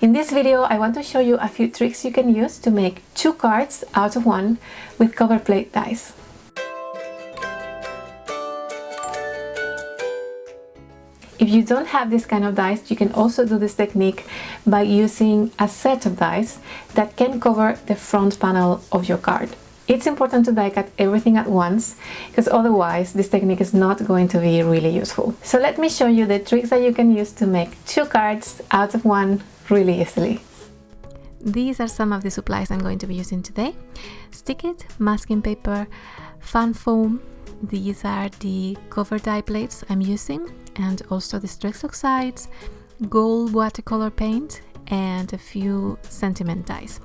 In this video I want to show you a few tricks you can use to make two cards out of one with cover plate dies. If you don't have this kind of dies, you can also do this technique by using a set of dies that can cover the front panel of your card. It's important to die cut everything at once because otherwise this technique is not going to be really useful. So let me show you the tricks that you can use to make two cards out of one really easily. These are some of the supplies I'm going to be using today. Stick-it, masking paper, fun foam, these are the cover die plates I'm using and also the Distress Oxides, gold watercolor paint and a few sentiment dies.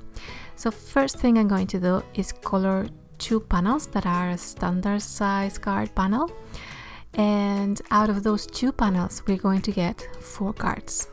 So first thing I'm going to do is color two panels that are a standard size card panel and out of those two panels we're going to get four cards.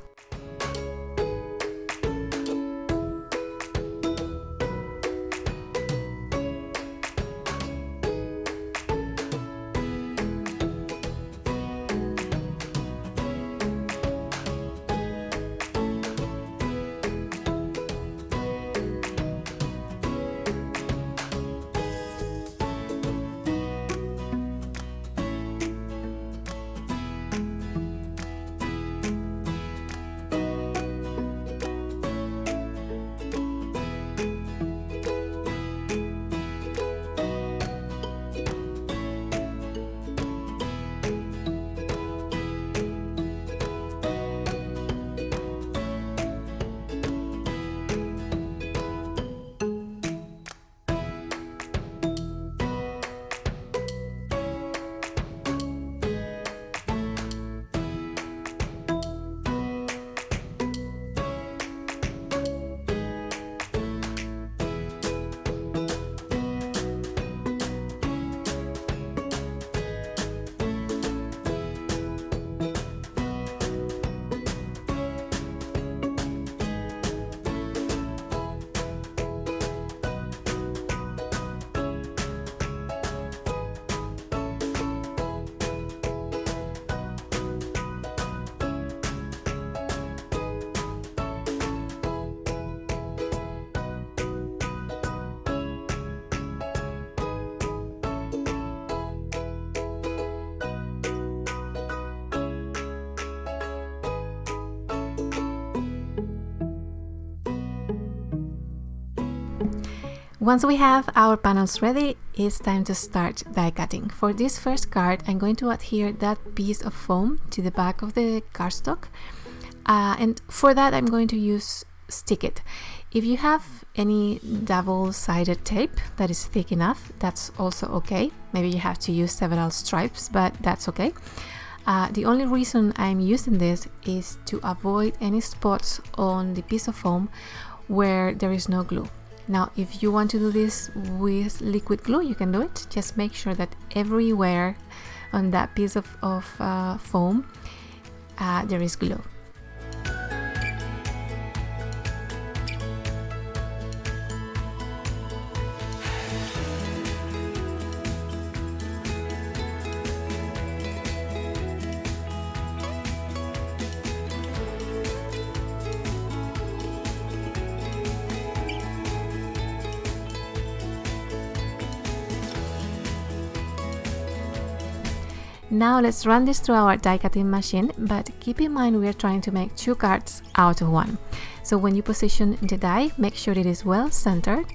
Once we have our panels ready, it's time to start die cutting. For this first card, I'm going to adhere that piece of foam to the back of the cardstock. Uh, and for that, I'm going to use Stick-it. If you have any double-sided tape that is thick enough, that's also okay. Maybe you have to use several stripes, but that's okay. Uh, the only reason I'm using this is to avoid any spots on the piece of foam where there is no glue. Now, if you want to do this with liquid glue, you can do it. Just make sure that everywhere on that piece of, of uh, foam uh, there is glue. Now let's run this through our die cutting machine, but keep in mind we are trying to make two cards out of one. So when you position the die, make sure it is well centered,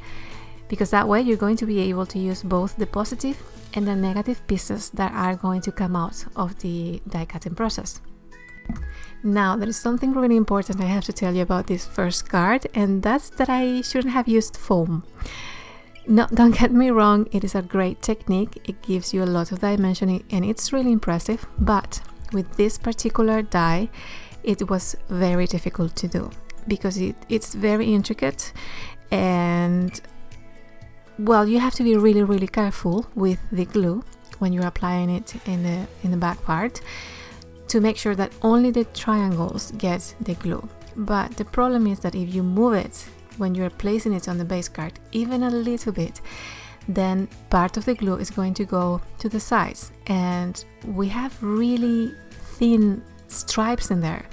because that way you're going to be able to use both the positive and the negative pieces that are going to come out of the die cutting process. Now, there is something really important I have to tell you about this first card, and that's that I shouldn't have used foam. No, don't get me wrong, it is a great technique, it gives you a lot of dimensioning and it's really impressive, but with this particular die, it was very difficult to do because it, it's very intricate and well, you have to be really, really careful with the glue when you're applying it in the, in the back part to make sure that only the triangles get the glue. But the problem is that if you move it when you're placing it on the base card even a little bit then part of the glue is going to go to the sides and we have really thin stripes in there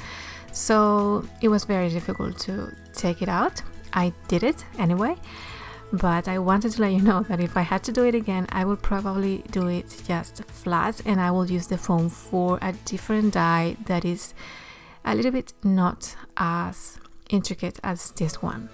So it was very difficult to take it out. I did it anyway, but I wanted to let you know that if I had to do it again, I will probably do it just flat and I will use the foam for a different die that is a little bit not as intricate as this one.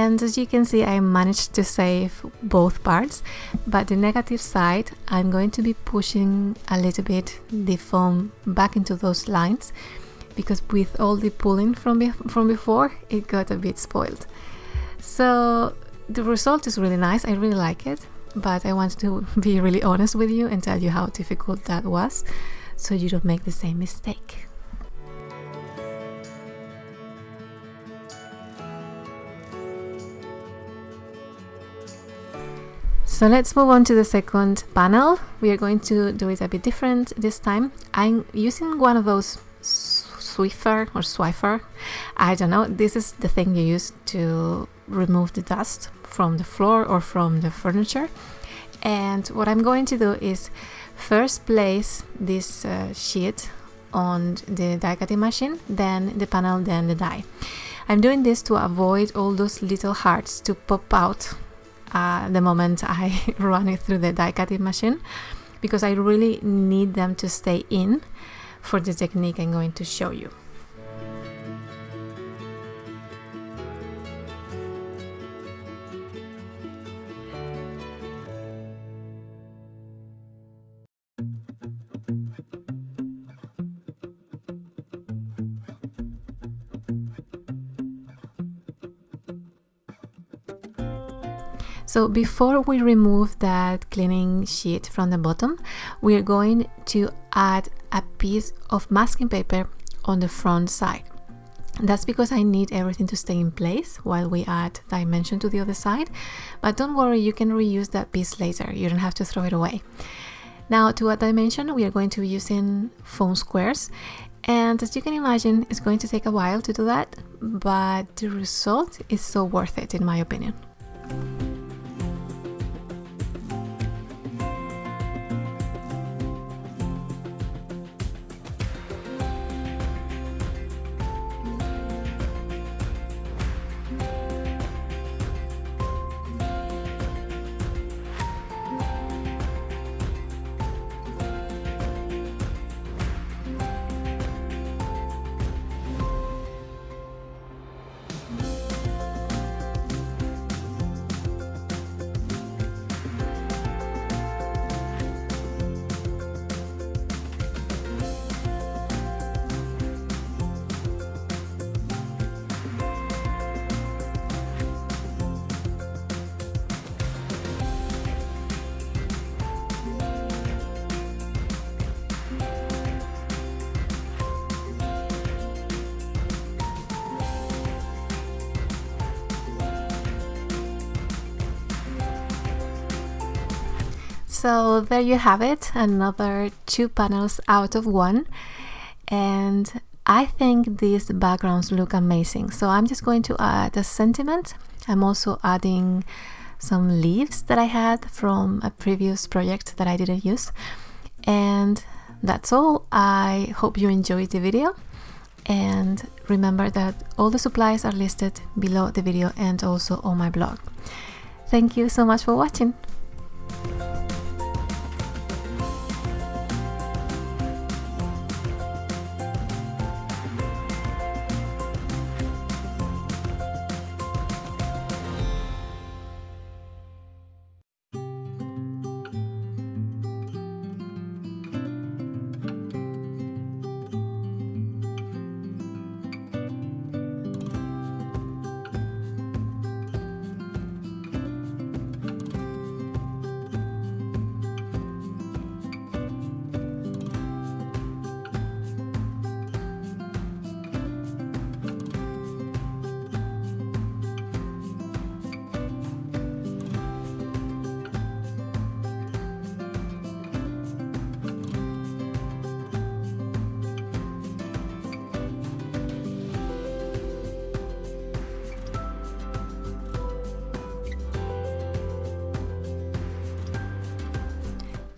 And as you can see I managed to save both parts. But the negative side I'm going to be pushing a little bit the foam back into those lines because with all the pulling from, be from before it got a bit spoiled. So the result is really nice. I really like it. But I want to be really honest with you and tell you how difficult that was so you don't make the same mistake So let's move on to the second panel. We are going to do it a bit different this time. I'm using one of those Swiffer or Swiffer. I don't know. This is the thing you use to remove the dust from the floor or from the furniture. And what I'm going to do is first place this uh, sheet on the die cutting machine, then the panel, then the die. I'm doing this to avoid all those little hearts to pop out uh, the moment I run it through the die cutting machine because I really need them to stay in for the technique I'm going to show you. So before we remove that cleaning sheet from the bottom, we are going to add a piece of masking paper on the front side. That's because I need everything to stay in place while we add dimension to the other side. But don't worry, you can reuse that piece later. You don't have to throw it away. Now to add dimension, we are going to be using foam squares. And as you can imagine, it's going to take a while to do that, but the result is so worth it in my opinion. So there you have it, another two panels out of one. And I think these backgrounds look amazing. So I'm just going to add a sentiment. I'm also adding some leaves that I had from a previous project that I didn't use. And that's all. I hope you enjoyed the video. And remember that all the supplies are listed below the video and also on my blog. Thank you so much for watching.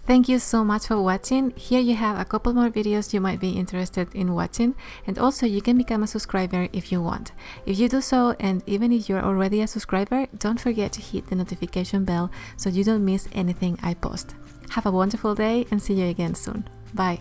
Thank you so much for watching. Here you have a couple more videos you might be interested in watching and also you can become a subscriber if you want. If you do so and even if you're already a subscriber, don't forget to hit the notification bell so you don't miss anything I post. Have a wonderful day and see you again soon. Bye.